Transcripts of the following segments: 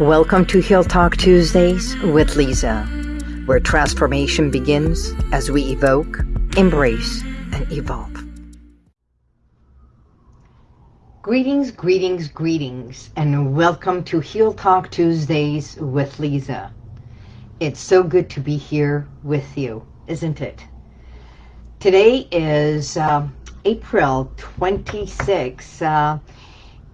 Welcome to Heal Talk Tuesdays with Lisa, where transformation begins as we evoke, embrace, and evolve. Greetings, greetings, greetings, and welcome to Heal Talk Tuesdays with Lisa. It's so good to be here with you, isn't it? Today is uh, April 26, uh,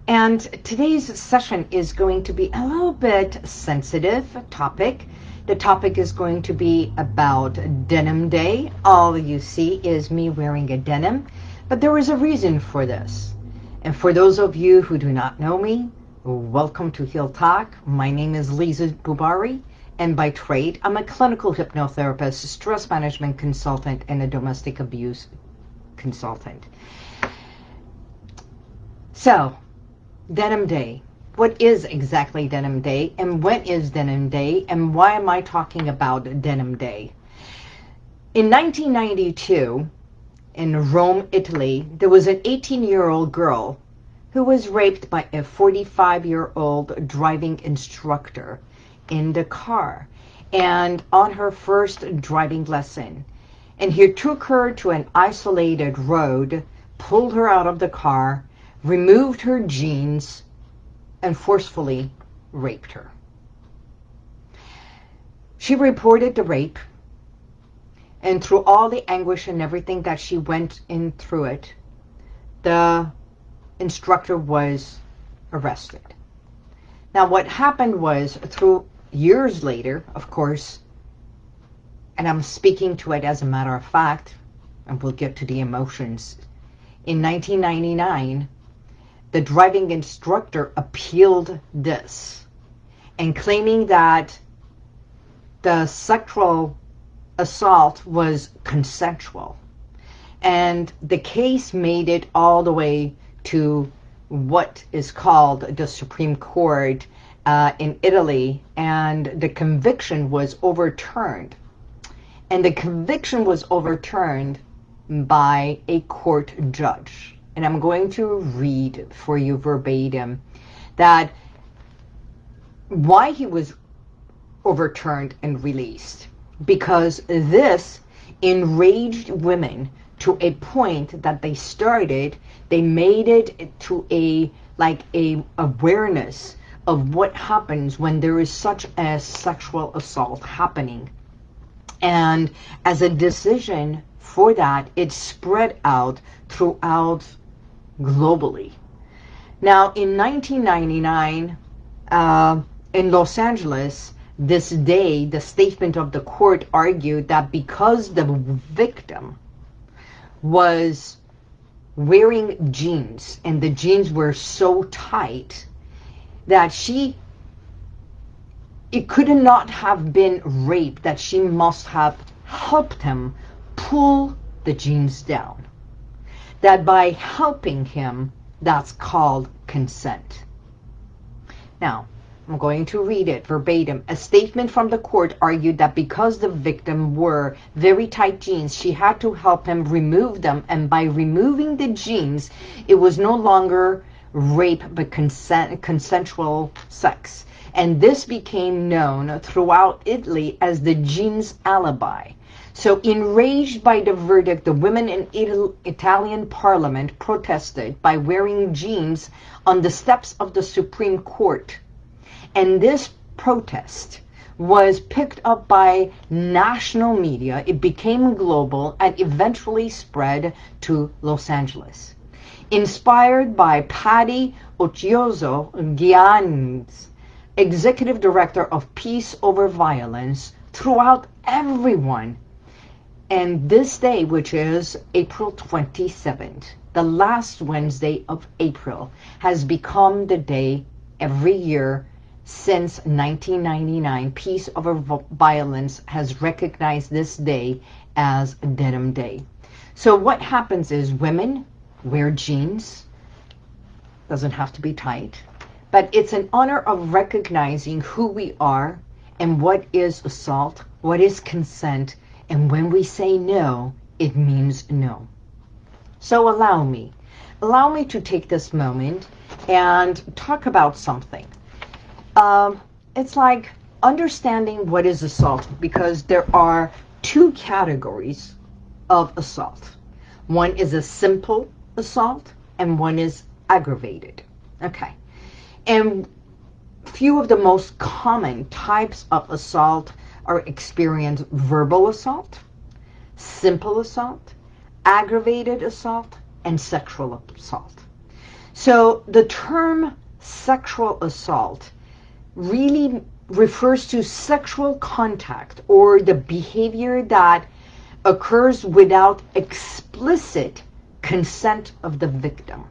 and today's session is going to be a little bit sensitive topic. The topic is going to be about Denim Day. All you see is me wearing a denim, but there is a reason for this. And for those of you who do not know me, welcome to Heal Talk. My name is Lisa Bubari, and by trade, I'm a clinical hypnotherapist, stress management consultant, and a domestic abuse consultant. So, Denim Day. What is exactly Denim Day and when is Denim Day and why am I talking about Denim Day? In 1992, in Rome, Italy, there was an 18-year-old girl who was raped by a 45-year-old driving instructor in the car and on her first driving lesson. And he took her to an isolated road, pulled her out of the car, removed her jeans, and forcefully raped her. She reported the rape, and through all the anguish and everything that she went in through it, the instructor was arrested. Now what happened was, through years later, of course, and I'm speaking to it as a matter of fact, and we'll get to the emotions, in 1999, the driving instructor appealed this and claiming that the sexual assault was consensual. And the case made it all the way to what is called the Supreme Court uh, in Italy, and the conviction was overturned. And the conviction was overturned by a court judge and I'm going to read for you verbatim that why he was overturned and released. Because this enraged women to a point that they started, they made it to a like a awareness of what happens when there is such a sexual assault happening. And as a decision for that, it spread out throughout globally. Now, in 1999, uh, in Los Angeles, this day, the statement of the court argued that because the victim was wearing jeans and the jeans were so tight that she, it could not have been rape, that she must have helped him pull the jeans down that by helping him, that's called consent. Now, I'm going to read it verbatim. A statement from the court argued that because the victim wore very tight jeans, she had to help him remove them. And by removing the jeans, it was no longer rape but consent, consensual sex. And this became known throughout Italy as the jeans alibi. So enraged by the verdict, the women in Ital Italian parliament protested by wearing jeans on the steps of the Supreme Court. And this protest was picked up by national media. It became global and eventually spread to Los Angeles. Inspired by Patti Occhiuzzo Giggans, executive director of Peace Over Violence, throughout everyone and this day, which is April 27th, the last Wednesday of April, has become the day every year since 1999. Peace Over Violence has recognized this day as Denim Day. So what happens is women wear jeans. Doesn't have to be tight. But it's an honor of recognizing who we are and what is assault, what is consent, and when we say no, it means no. So allow me. Allow me to take this moment and talk about something. Um, it's like understanding what is assault because there are two categories of assault. One is a simple assault and one is aggravated. Okay. And few of the most common types of assault are experienced verbal assault, simple assault, aggravated assault, and sexual assault. So the term sexual assault really refers to sexual contact or the behavior that occurs without explicit consent of the victim.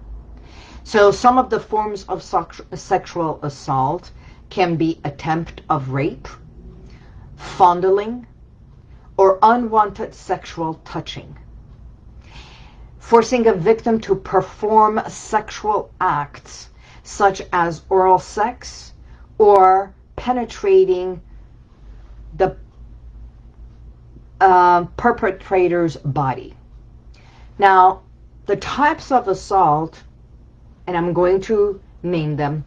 So some of the forms of sexual assault can be attempt of rape, fondling, or unwanted sexual touching. Forcing a victim to perform sexual acts such as oral sex or penetrating the uh, perpetrator's body. Now, the types of assault, and I'm going to name them.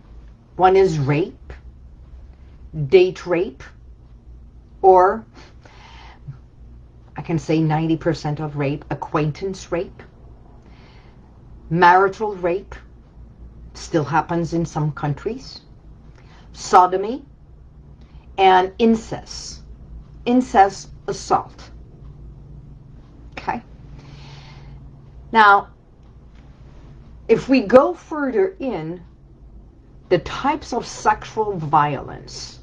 One is rape, date rape, or I can say 90% of rape, acquaintance rape, marital rape, still happens in some countries, sodomy, and incest. Incest assault. Okay? Now, if we go further in, the types of sexual violence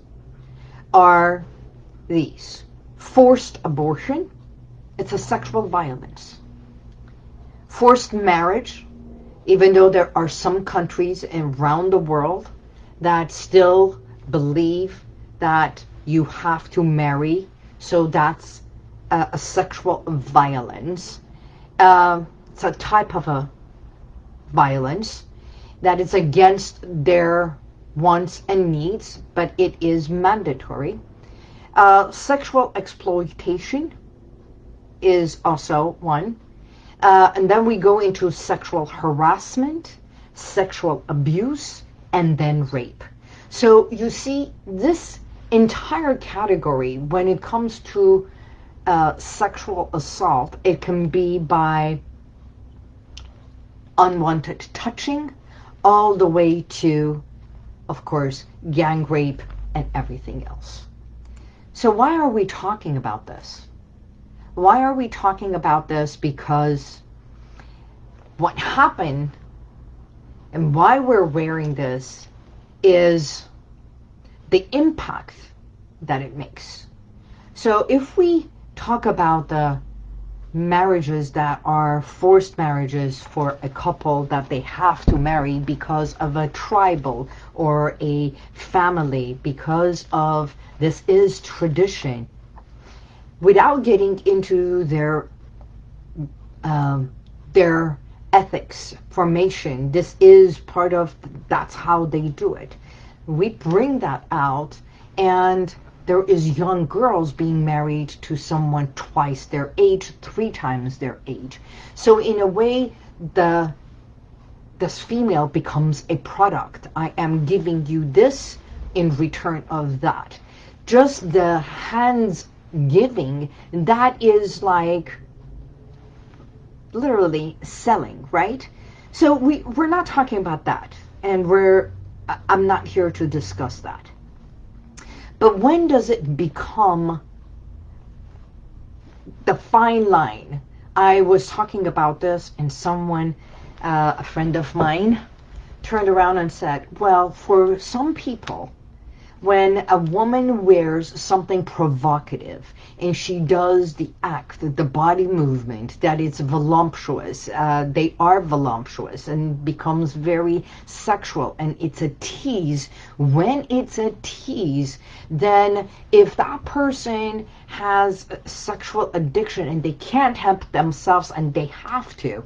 are these. Forced abortion, it's a sexual violence. Forced marriage, even though there are some countries around the world that still believe that you have to marry, so that's a, a sexual violence. Uh, it's a type of a violence that is against their wants and needs, but it is mandatory. Uh, sexual exploitation is also one. Uh, and then we go into sexual harassment, sexual abuse, and then rape. So you see, this entire category, when it comes to uh, sexual assault, it can be by unwanted touching, all the way to, of course, gang rape and everything else. So why are we talking about this? Why are we talking about this? Because what happened and why we're wearing this is the impact that it makes. So if we talk about the marriages that are forced marriages for a couple that they have to marry because of a tribal or a family, because of this is tradition, without getting into their um, their ethics formation. This is part of, that's how they do it. We bring that out and there is young girls being married to someone twice their age, three times their age. So in a way, the this female becomes a product. I am giving you this in return of that. Just the hands giving, that is like literally selling, right? So we, we're not talking about that. And we're, I'm not here to discuss that. But when does it become the fine line? I was talking about this and someone, uh, a friend of mine, turned around and said, well, for some people, when a woman wears something provocative and she does the act, the body movement, that it's voluptuous, uh, they are voluptuous and becomes very sexual and it's a tease. When it's a tease, then if that person has sexual addiction and they can't help themselves and they have to,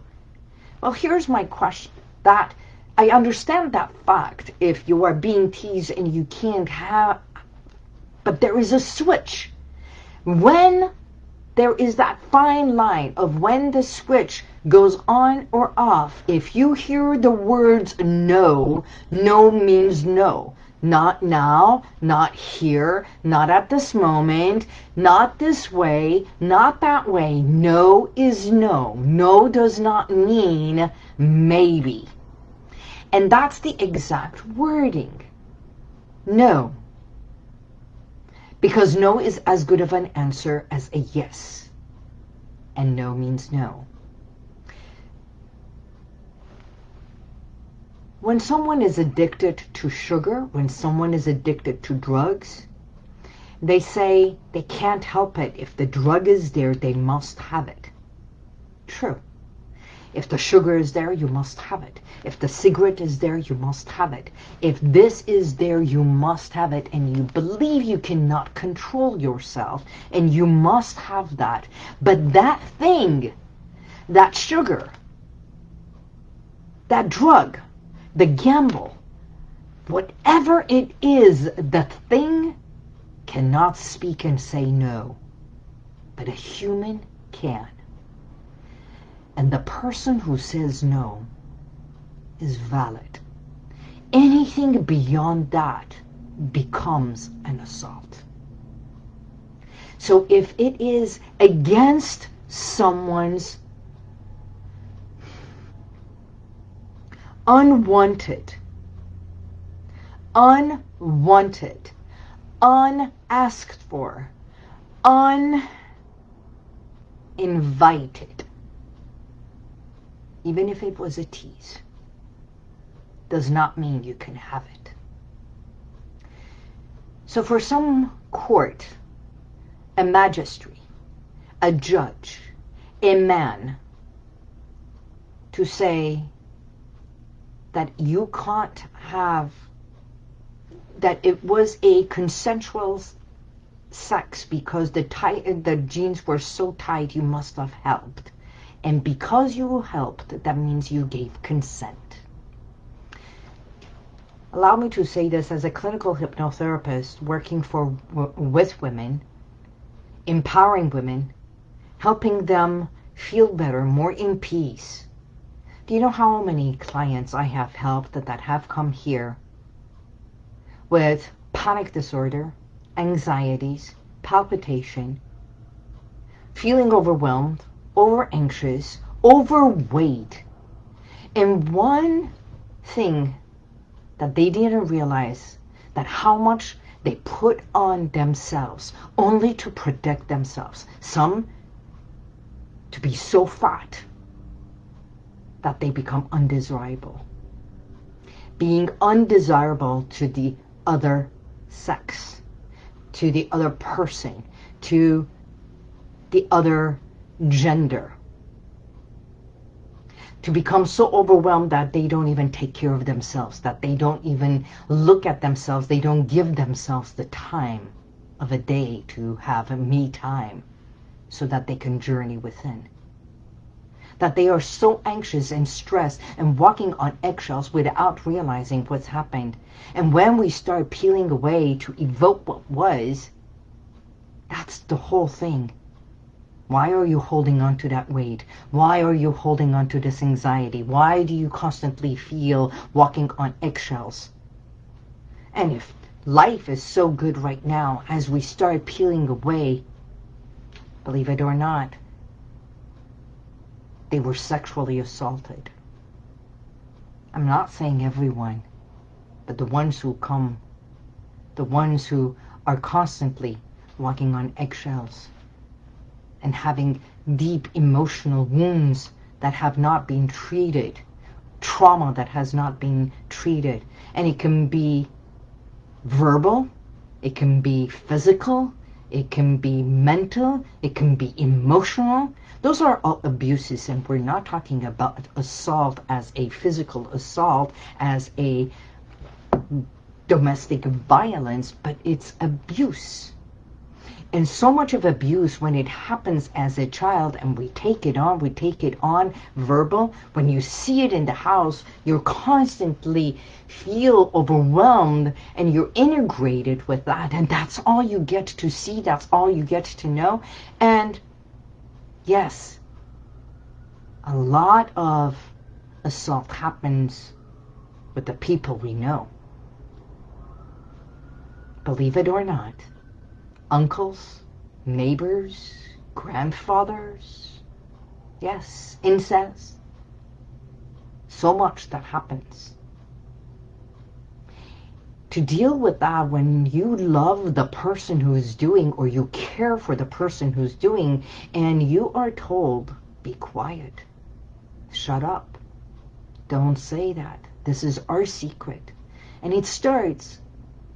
well, here's my question. That I understand that fact if you are being teased and you can't have, but there is a switch. When there is that fine line of when the switch goes on or off, if you hear the words no, no means no. Not now, not here, not at this moment, not this way, not that way. No is no. No does not mean maybe. And that's the exact wording. No. Because no is as good of an answer as a yes. And no means no. When someone is addicted to sugar, when someone is addicted to drugs, they say they can't help it. If the drug is there, they must have it. True. If the sugar is there, you must have it. If the cigarette is there, you must have it. If this is there, you must have it. And you believe you cannot control yourself. And you must have that. But that thing, that sugar, that drug, the gamble, whatever it is, the thing cannot speak and say no. But a human can. And the person who says no is valid. Anything beyond that becomes an assault. So if it is against someone's unwanted, unwanted, unasked for, uninvited. Even if it was a tease, does not mean you can have it. So for some court, a magistrate, a judge, a man, to say that you can't have, that it was a consensual sex because the, tight, the jeans were so tight you must have helped. And because you helped, that means you gave consent. Allow me to say this as a clinical hypnotherapist working for with women, empowering women, helping them feel better, more in peace, do you know how many clients I have helped that, that have come here with panic disorder, anxieties, palpitation, feeling overwhelmed, over anxious, overweight. And one thing that they didn't realize that how much they put on themselves only to protect themselves. Some to be so fat that they become undesirable. Being undesirable to the other sex, to the other person, to the other gender. To become so overwhelmed that they don't even take care of themselves, that they don't even look at themselves, they don't give themselves the time of a day to have a me time so that they can journey within that they are so anxious and stressed and walking on eggshells without realizing what's happened. And when we start peeling away to evoke what was, that's the whole thing. Why are you holding on to that weight? Why are you holding on to this anxiety? Why do you constantly feel walking on eggshells? And if life is so good right now, as we start peeling away, believe it or not, they were sexually assaulted. I'm not saying everyone, but the ones who come, the ones who are constantly walking on eggshells and having deep emotional wounds that have not been treated, trauma that has not been treated. And it can be verbal, it can be physical, it can be mental, it can be emotional, those are all abuses, and we're not talking about assault as a physical assault, as a domestic violence, but it's abuse. And so much of abuse when it happens as a child and we take it on, we take it on verbal. When you see it in the house, you're constantly feel overwhelmed and you're integrated with that. And that's all you get to see. That's all you get to know. And yes, a lot of assault happens with the people we know. believe it or not, uncles, neighbors, grandfathers, yes, incest, so much that happens. To deal with that when you love the person who is doing or you care for the person who's doing and you are told, be quiet, shut up, don't say that. This is our secret. And it starts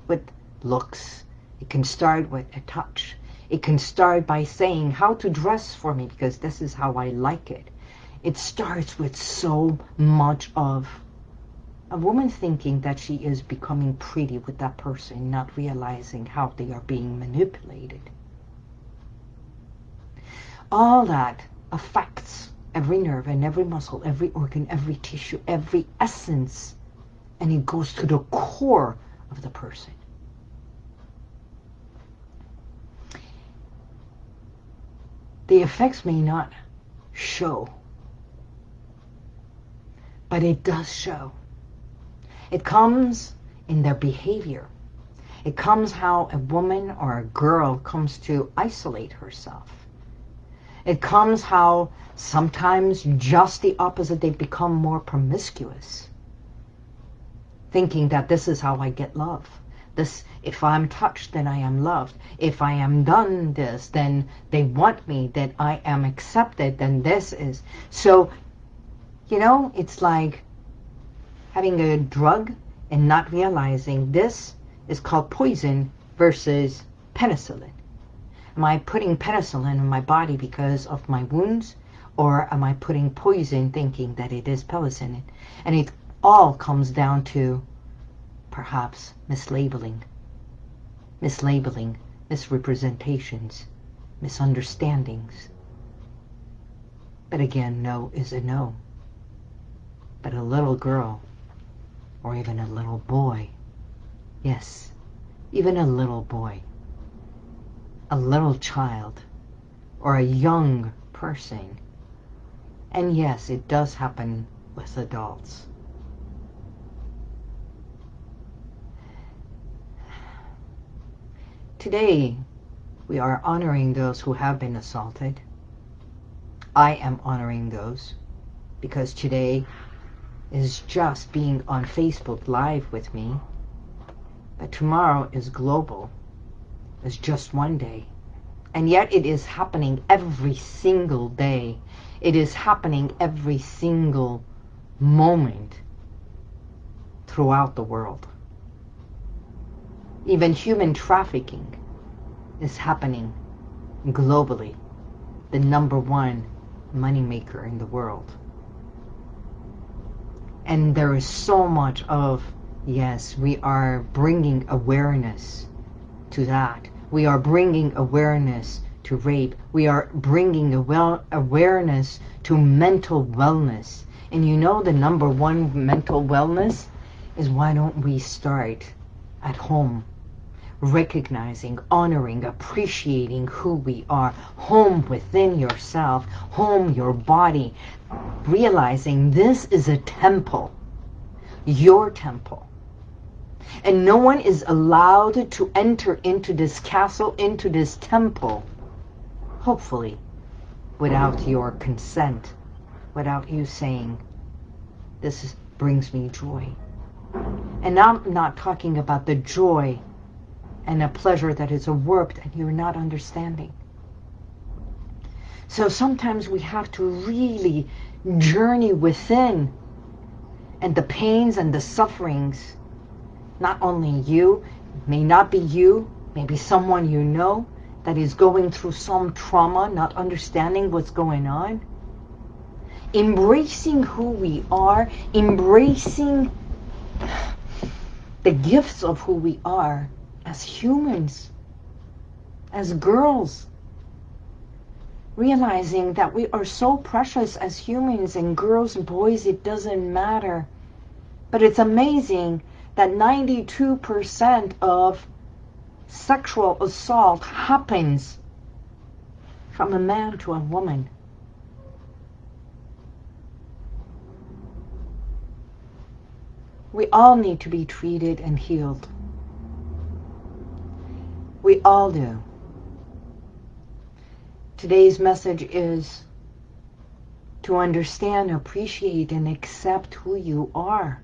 with looks. It can start with a touch. It can start by saying how to dress for me because this is how I like it. It starts with so much of a woman thinking that she is becoming pretty with that person, not realizing how they are being manipulated. All that affects every nerve and every muscle, every organ, every tissue, every essence. And it goes to the core of the person. The effects may not show, but it does show. It comes in their behavior. It comes how a woman or a girl comes to isolate herself. It comes how sometimes just the opposite, they become more promiscuous. Thinking that this is how I get love. This, if I'm touched, then I am loved. If I am done this, then they want me, that I am accepted, then this is. So, you know, it's like having a drug and not realizing this is called poison versus penicillin. Am I putting penicillin in my body because of my wounds? Or am I putting poison thinking that it is penicillin? And it all comes down to perhaps mislabeling. Mislabeling, misrepresentations, misunderstandings. But again, no is a no. But a little girl or even a little boy. Yes, even a little boy, a little child, or a young person. And yes, it does happen with adults. Today, we are honoring those who have been assaulted. I am honoring those because today is just being on Facebook Live with me. But tomorrow is global. It's just one day. And yet it is happening every single day. It is happening every single moment throughout the world. Even human trafficking is happening globally. The number one moneymaker in the world. And there is so much of, yes, we are bringing awareness to that. We are bringing awareness to rape. We are bringing awareness to mental wellness. And you know the number one mental wellness is why don't we start at home recognizing, honoring, appreciating who we are, home within yourself, home your body, realizing this is a temple, your temple. And no one is allowed to enter into this castle, into this temple, hopefully, without your consent, without you saying, this is, brings me joy. And I'm not talking about the joy and a pleasure that is a work that you're not understanding. So sometimes we have to really journey within and the pains and the sufferings, not only you, may not be you, maybe someone you know that is going through some trauma, not understanding what's going on. Embracing who we are, embracing the gifts of who we are as humans, as girls, realizing that we are so precious as humans and girls and boys, it doesn't matter. But it's amazing that 92% of sexual assault happens from a man to a woman. We all need to be treated and healed. We all do. Today's message is to understand, appreciate, and accept who you are.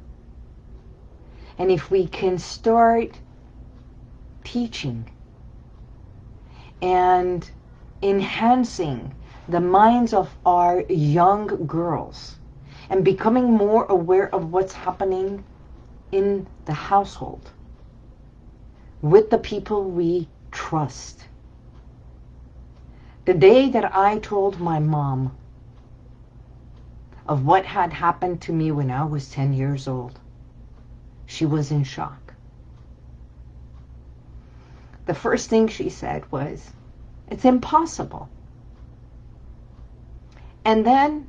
And if we can start teaching and enhancing the minds of our young girls and becoming more aware of what's happening in the household with the people we trust. The day that I told my mom of what had happened to me when I was 10 years old, she was in shock. The first thing she said was, it's impossible. And then,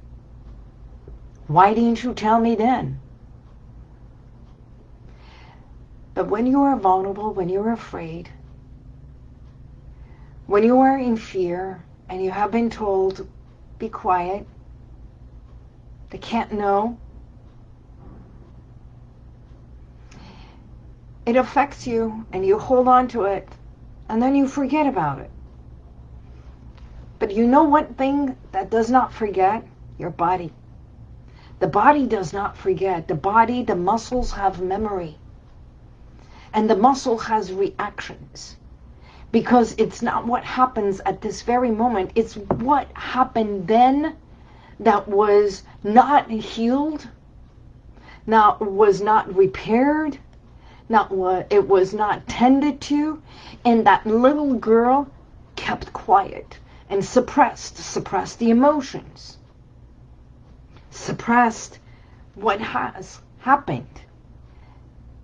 why didn't you tell me then? But when you are vulnerable, when you're afraid, when you are in fear and you have been told, be quiet, they can't know, it affects you and you hold on to it and then you forget about it. But you know one thing that does not forget? Your body. The body does not forget. The body, the muscles have memory. And the muscle has reactions. Because it's not what happens at this very moment. It's what happened then that was not healed, not was not repaired, not what it was not tended to, and that little girl kept quiet and suppressed, suppressed the emotions, suppressed what has happened.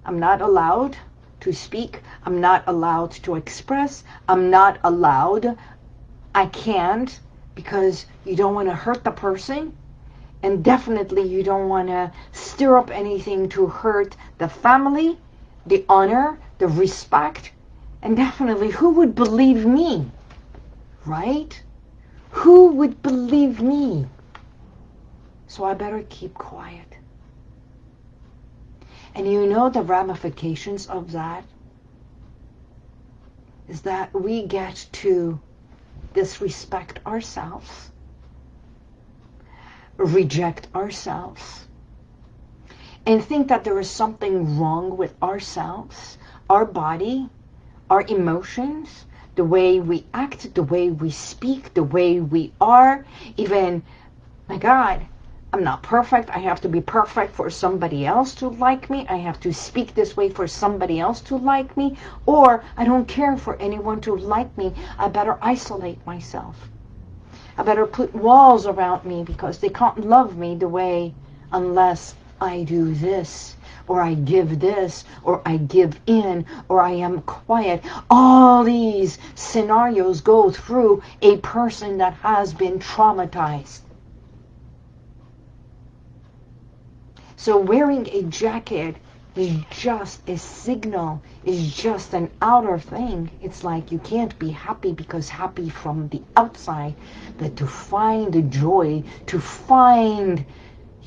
I'm not allowed to speak. I'm not allowed to express. I'm not allowed. I can't because you don't want to hurt the person. And definitely you don't want to stir up anything to hurt the family the honor, the respect, and definitely who would believe me? Right? Who would believe me? So I better keep quiet. And you know the ramifications of that? Is that we get to disrespect ourselves, reject ourselves, and think that there is something wrong with ourselves, our body, our emotions, the way we act, the way we speak, the way we are, even, my God, I'm not perfect. I have to be perfect for somebody else to like me. I have to speak this way for somebody else to like me. Or I don't care for anyone to like me. I better isolate myself. I better put walls around me because they can't love me the way unless I do this, or I give this, or I give in, or I am quiet. All these scenarios go through a person that has been traumatized. So wearing a jacket is just a signal, is just an outer thing. It's like you can't be happy because happy from the outside, but to find the joy, to find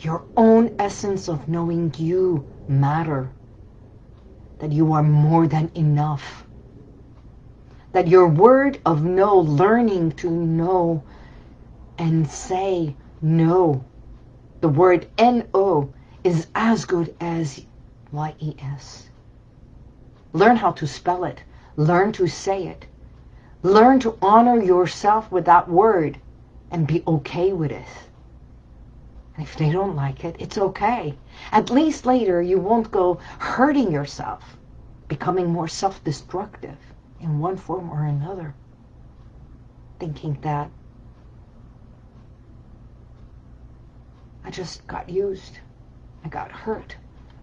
your own essence of knowing you matter, that you are more than enough, that your word of no, learning to know and say no, the word N-O is as good as Y-E-S. Learn how to spell it. Learn to say it. Learn to honor yourself with that word and be okay with it. And if they don't like it, it's okay. At least later you won't go hurting yourself, becoming more self-destructive in one form or another, thinking that I just got used. I got hurt.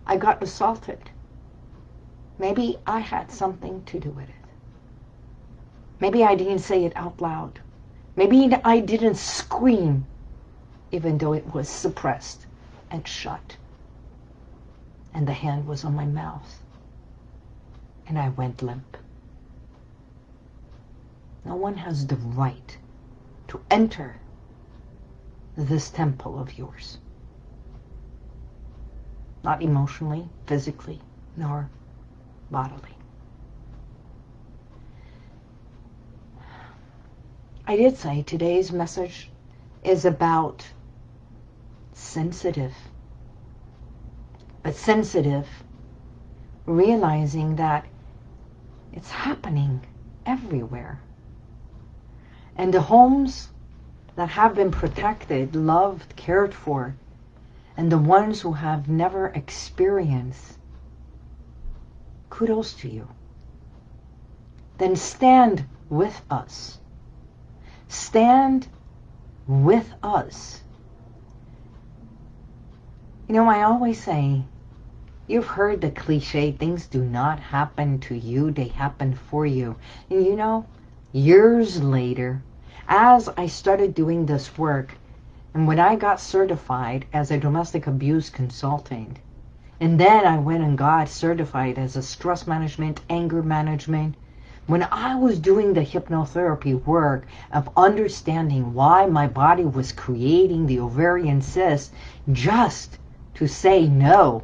I got assaulted. Maybe I had something to do with it. Maybe I didn't say it out loud. Maybe I didn't scream even though it was suppressed and shut. And the hand was on my mouth. And I went limp. No one has the right to enter this temple of yours. Not emotionally, physically, nor bodily. I did say today's message is about sensitive. But sensitive, realizing that it's happening everywhere. And the homes that have been protected, loved, cared for, and the ones who have never experienced, kudos to you. Then stand with us. Stand with us. You know, I always say, you've heard the cliche, things do not happen to you, they happen for you. And you know, years later, as I started doing this work, and when I got certified as a domestic abuse consultant, and then I went and got certified as a stress management, anger management, when I was doing the hypnotherapy work of understanding why my body was creating the ovarian cyst just to say no,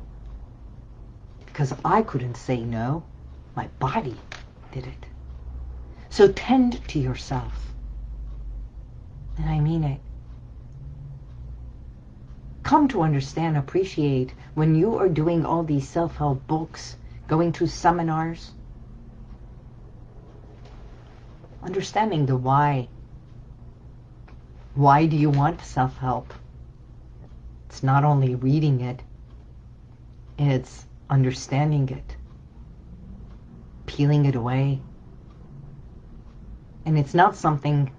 because I couldn't say no, my body did it. So tend to yourself. And I mean it. Come to understand, appreciate when you are doing all these self-help books, going to seminars, understanding the why. Why do you want self-help? It's not only reading it, it's understanding it, peeling it away. And it's not something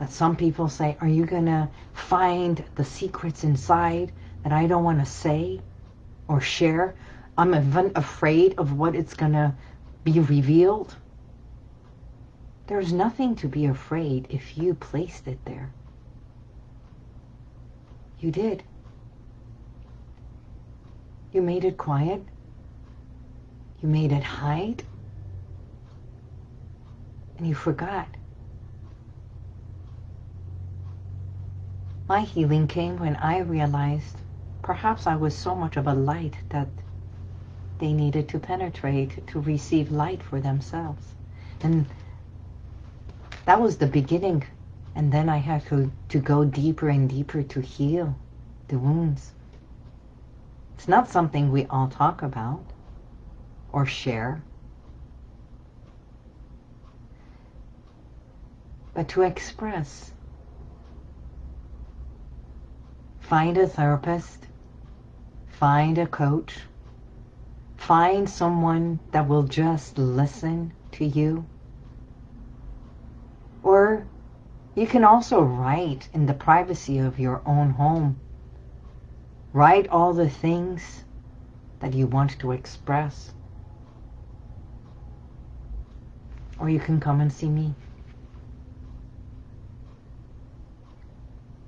that some people say, are you going to find the secrets inside that I don't want to say or share? I'm even afraid of what it's going to be revealed. There's nothing to be afraid if you placed it there. You did. You made it quiet. You made it hide. And you forgot. My healing came when I realized perhaps I was so much of a light that they needed to penetrate to receive light for themselves. And that was the beginning. And then I had to, to go deeper and deeper to heal the wounds. It's not something we all talk about or share. But to express Find a therapist. Find a coach. Find someone that will just listen to you. Or you can also write in the privacy of your own home. Write all the things that you want to express. Or you can come and see me.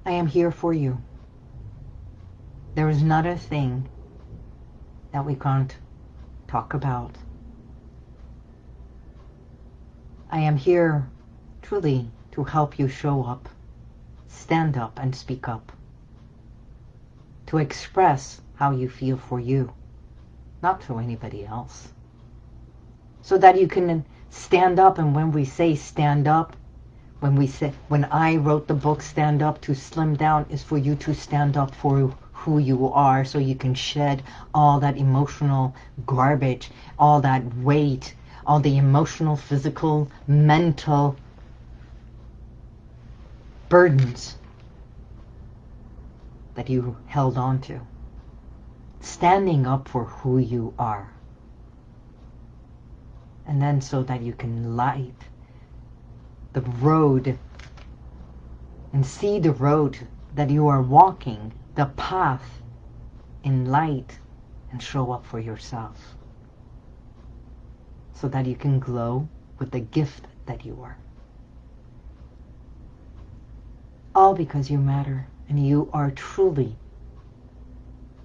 I am here for you. There is not a thing that we can't talk about. I am here truly to help you show up, stand up and speak up, to express how you feel for you, not for anybody else. So that you can stand up and when we say stand up, when we say, when I wrote the book Stand Up to Slim Down is for you to stand up for who you are so you can shed all that emotional garbage, all that weight, all the emotional, physical, mental burdens that you held on to. Standing up for who you are. And then so that you can light the road and see the road that you are walking the path in light and show up for yourself so that you can glow with the gift that you are. All because you matter and you are truly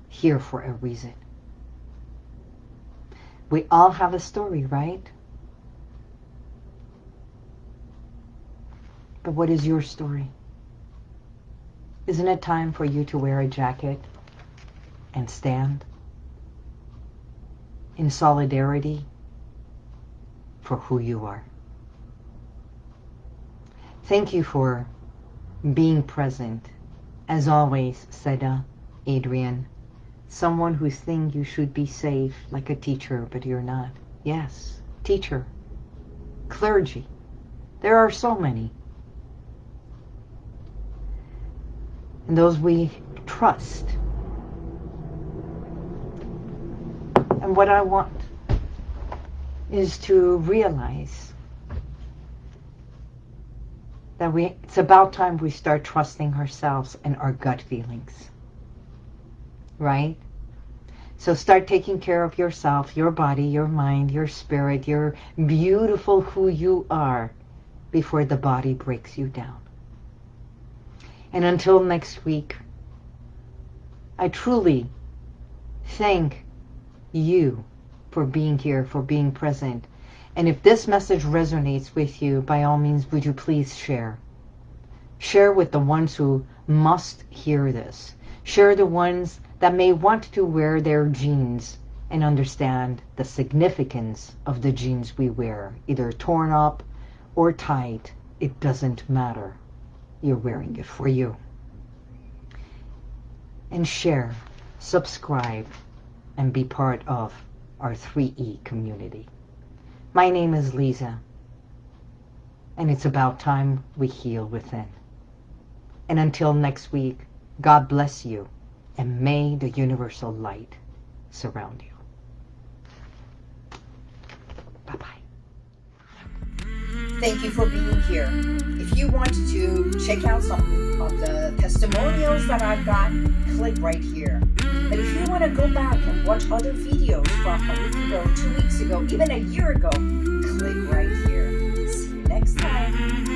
here for a reason. We all have a story, right? But what is your story? Isn't it time for you to wear a jacket and stand in solidarity for who you are? Thank you for being present. As always, uh, Adrian, someone who thinks you should be safe like a teacher, but you're not. Yes, teacher, clergy. There are so many. And those we trust. And what I want is to realize that we it's about time we start trusting ourselves and our gut feelings. Right? So start taking care of yourself, your body, your mind, your spirit, your beautiful who you are before the body breaks you down. And until next week, I truly thank you for being here, for being present. And if this message resonates with you, by all means, would you please share? Share with the ones who must hear this. Share the ones that may want to wear their jeans and understand the significance of the jeans we wear, either torn up or tight. It doesn't matter. You're wearing it for you. And share, subscribe, and be part of our 3E community. My name is Lisa, and it's about time we heal within. And until next week, God bless you, and may the universal light surround you. Thank you for being here. If you want to check out some of the testimonials that I've got, click right here. But if you want to go back and watch other videos from a week ago, two weeks ago, even a year ago, click right here. See you next time.